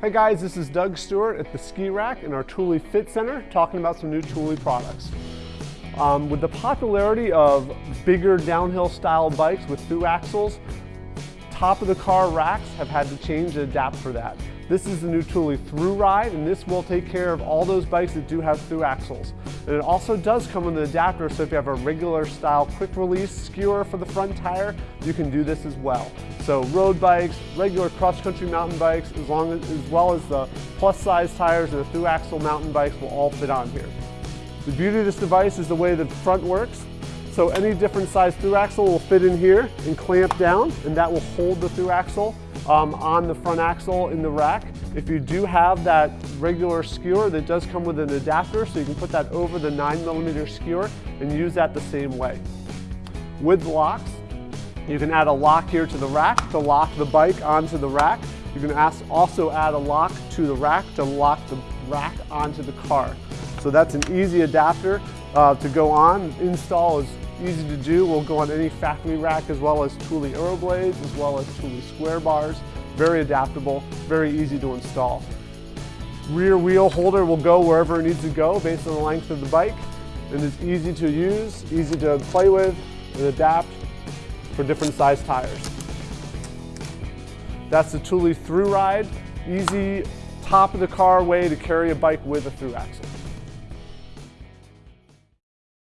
Hey guys, this is Doug Stewart at the Ski Rack in our Thule Fit Center talking about some new Thule products. Um, with the popularity of bigger downhill style bikes with through axles, top of the car racks have had to change and adapt for that. This is the new Thule ThruRide, and this will take care of all those bikes that do have through axles. And it also does come with an adapter, so if you have a regular style quick release skewer for the front tire, you can do this as well. So road bikes, regular cross-country mountain bikes, as, long as, as well as the plus size tires and the through axle mountain bikes will all fit on here. The beauty of this device is the way the front works. So any different size through axle will fit in here and clamp down, and that will hold the through axle um, on the front axle in the rack. If you do have that regular skewer, that does come with an adapter, so you can put that over the 9 millimeter skewer and use that the same way. With locks, you can add a lock here to the rack to lock the bike onto the rack. You can also add a lock to the rack to lock the rack onto the car. So that's an easy adapter uh, to go on. Install is easy to do. Will go on any factory rack as well as Thule Aeroblades, as well as Thule Square Bars. Very adaptable, very easy to install. Rear wheel holder will go wherever it needs to go based on the length of the bike. And it's easy to use, easy to play with, and adapt for different size tires. That's the Thule ThruRide, easy top of the car way to carry a bike with a through axle.